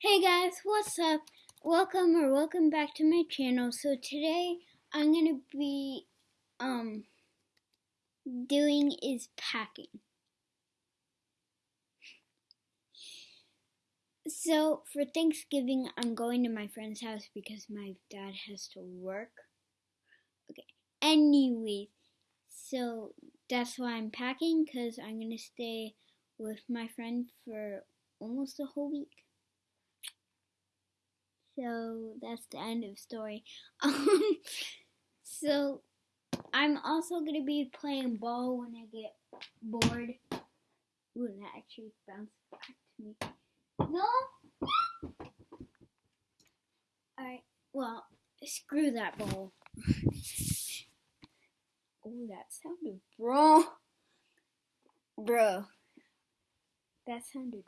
Hey guys, what's up? Welcome or welcome back to my channel. So today I'm gonna be um doing is packing. So for Thanksgiving I'm going to my friend's house because my dad has to work. Okay. Anyways, so that's why I'm packing because I'm gonna stay with my friend for almost a whole week. So that's the end of story. Um, so I'm also gonna be playing ball when I get bored. Ooh, that actually bounced back to me. No. Alright, well, screw that ball. oh, that sounded wrong. Bro. That sounded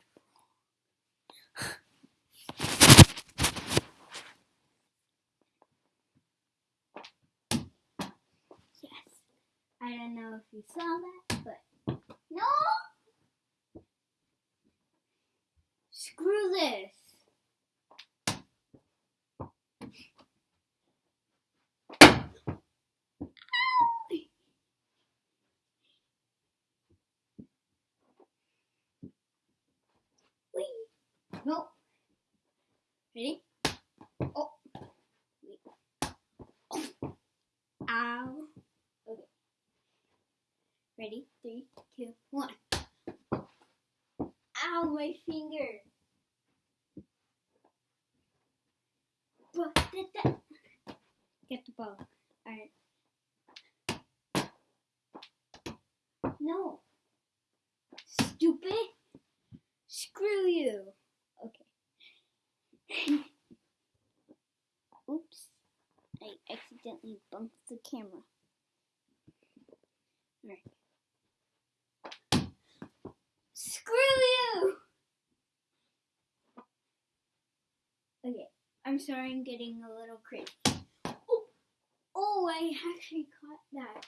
I don't know if you saw that, but no! Screw this! Wait. No. Ready? Oh. Wait. Oh. Ow. Ready? Three, two, one. Ow, my finger. Get the ball. Alright. No. Stupid. Screw you. Okay. Oops. I accidentally bumped the camera. Alright. Screw you! Okay, I'm sorry I'm getting a little crazy. Oh, oh I actually caught that.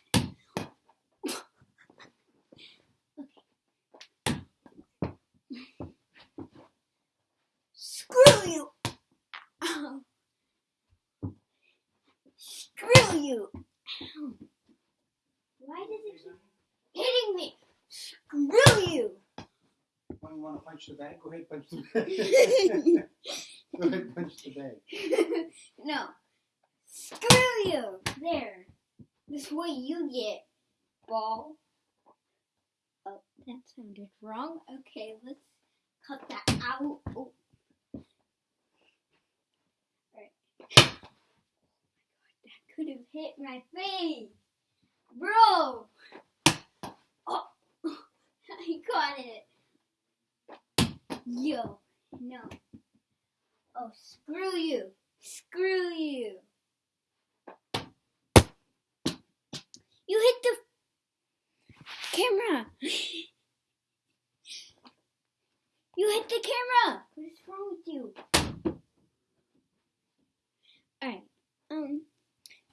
okay. Screw you! Ow. Screw you! Ow. Why does it keep hitting me? Screw you! When you want to punch the bag, go ahead punch the bag. go ahead punch the bag. no. Screw you! There. This way you get, ball. Oh, that sounded wrong. Okay, let's cut that out. Oh. Alright. Oh my god, that could have hit my face. Bro! Oh, I got it. Yo, no. Oh, screw you. Screw you. You hit the camera. You hit the camera. What is wrong with you? Alright, um,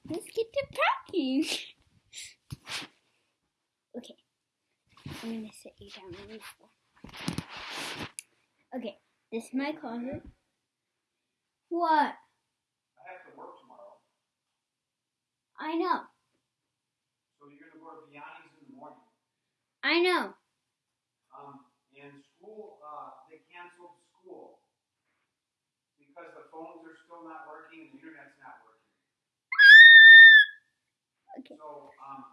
let's get to packing. okay, I'm gonna sit you down on the floor. Okay, this is my closet. What? I have to work tomorrow. I know. So you're gonna go to Biani's in the morning. I know. Um, and school, uh, they canceled school because the phones are still not working and the internet's not working. Okay. So, um,